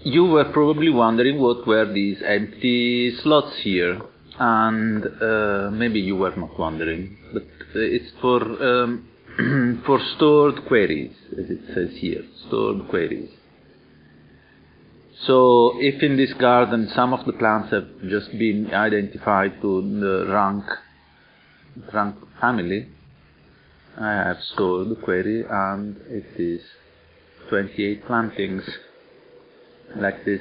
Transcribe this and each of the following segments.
you were probably wondering what were these empty slots here, and uh, maybe you were not wondering, but it's for um, for stored queries, as it says here, stored queries. So if in this garden some of the plants have just been identified to the rank, rank family, I have stored the query and it is 28 plantings like this.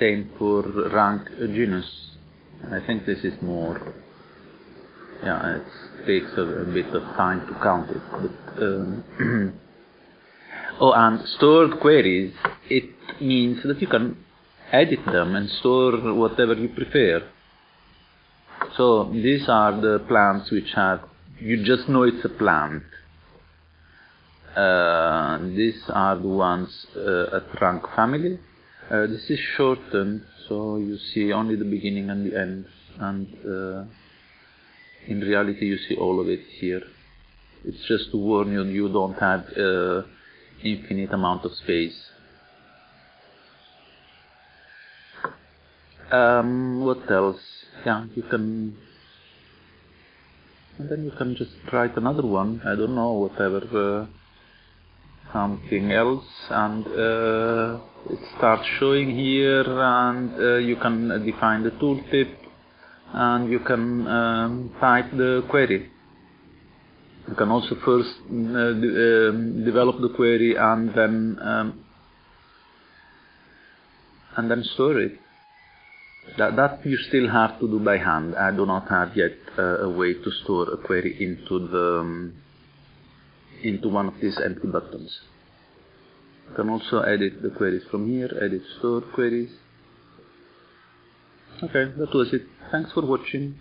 Same for rank genus. I think this is more. Yeah, it takes a, a bit of time to count it. But, um, oh, and stored queries, it means that you can edit them and store whatever you prefer. So these are the plants which have, you just know it's a plant. Uh, these are the ones uh, at rank family. Uh, this is shortened, so you see only the beginning and the end, and uh, in reality you see all of it here. It's just to warn you you don't have uh, infinite amount of space. Um, what else? Yeah, you can and then you can just write another one. I don't know, whatever. Something else and uh, it starts showing here and uh, you can define the tooltip and you can um, type the query. You can also first uh, de um, develop the query and then um, and then store it. That, that you still have to do by hand. I do not have yet uh, a way to store a query into the um, into one of these empty buttons. You can also edit the queries from here, edit store queries. Okay, that was it. Thanks for watching.